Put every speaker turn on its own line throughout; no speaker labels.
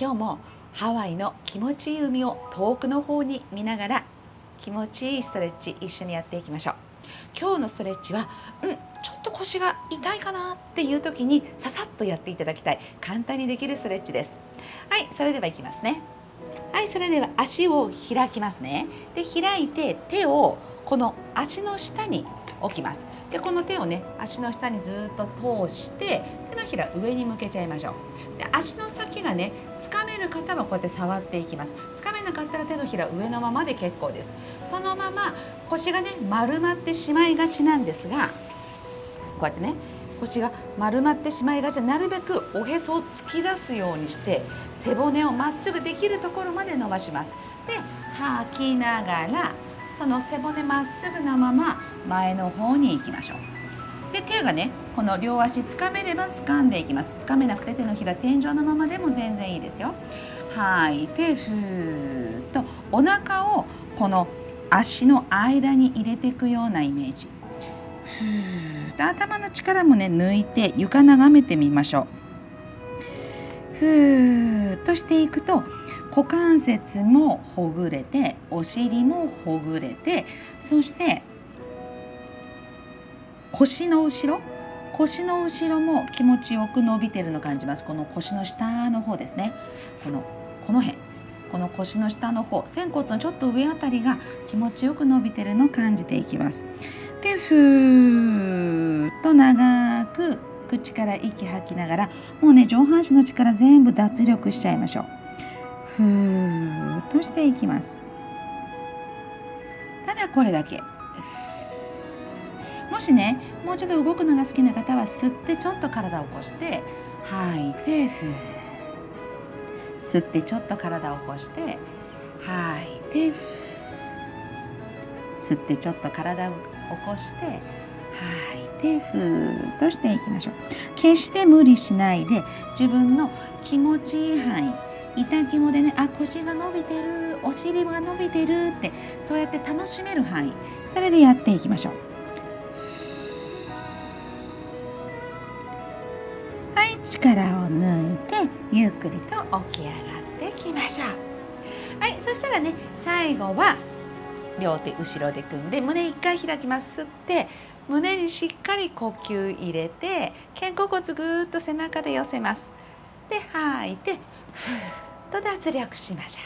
今日もハワイの気持ちいい海を遠くの方に見ながら気持ちいいストレッチ一緒にやっていきましょう。今日のストレッチはうんちょっと腰が痛いかなっていう時にささっとやっていただきたい。簡単にできるストレッチです。はいそれではいきますね。はいそれでは足を開きますね。で開いて手をこの足の下に置きます。でこの手をね足の下にずっと通して手のひら上に向けちゃいましょう。で足の先がねつかめる方はこうやって触っていきます。つかめなかったら手のひら上のままで結構です。そのまま腰がね丸まってしまいがちなんですがこうやってね腰が丸まってしまいがちなるべくおへそを突き出すようにして背骨をまっすぐできるところまで伸ばします。で吐きながらその背骨まっすぐなまま前の方に行きましょう。で手がねこの両足つかめれば掴んでいきます。つかめなくて手のひら天井のままでも全然いいですよ。吐い。てふーっとお腹をこの足の間に入れていくようなイメージ。ふーっと頭の力もね抜いて床眺めてみましょう。ふーっとしていくと股関節もほぐれてお尻もほぐれてそして腰の後ろ腰の後ろも気持ちよく伸びてるの感じます。この腰の下の方ですね。このこの辺。この腰の下の方仙骨のちょっと上あたりが気持ちよく伸びてるのを感じていきます。でふーっと長く口から息吐きながらもうね上半身の力全部脱力しちゃいましょう。ふーっとしていきます。ただこれだけ。もしねもうちょっと動くのが好きな方は吸ってちょっと体を起こして吐いてふー。吸ってちょっと体を起こして吐いて吸ってちょっと体を起こして吐いてふー。っとしていきましょう。決して無理しないで自分の気持ちいい範囲痛気もでねあ腰が伸びてるお尻が伸びてるってそうやって楽しめる範囲。それでやっていきましょう。はい力を抜いてゆっくりと起き上がってきましょう。はいそしたらね最後は両手後ろで組んで胸一回開きます。吸って胸にしっかり呼吸入れて肩甲骨ぐーっと背中で寄せます。で吐いてふっと脱力しましょ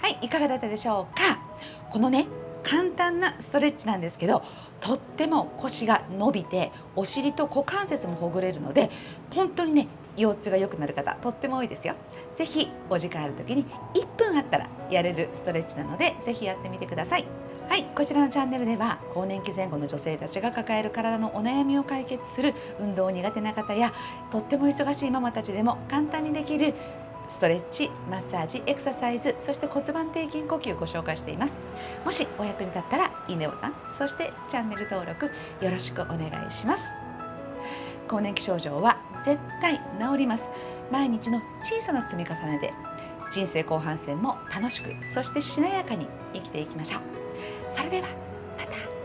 う。はいいかがだったでしょうか？このね簡単なストレッチなんですけどとっても腰が伸びてお尻と股関節もほぐれるので本当にね腰痛が良くなる方とっても多いですよ。ぜひお時間ある時に1分あったらやれるストレッチなのでぜひやってみてください。はいこちらのチャンネルでは更年期前後の女性たちが抱える体のお悩みを解決する運動苦手な方やとっても忙しいママたちでも簡単にできるストレッチ、マッサージ、エクササイズ、そして骨盤底筋呼吸をご紹介しています。もしお役に立ったらいいねボタン、そしてチャンネル登録よろしくお願いします。更年期症状は絶対治ります。毎日の小さな積み重ねで人生後半戦も楽しく、そしてしなやかに生きていきましょう。それではまた。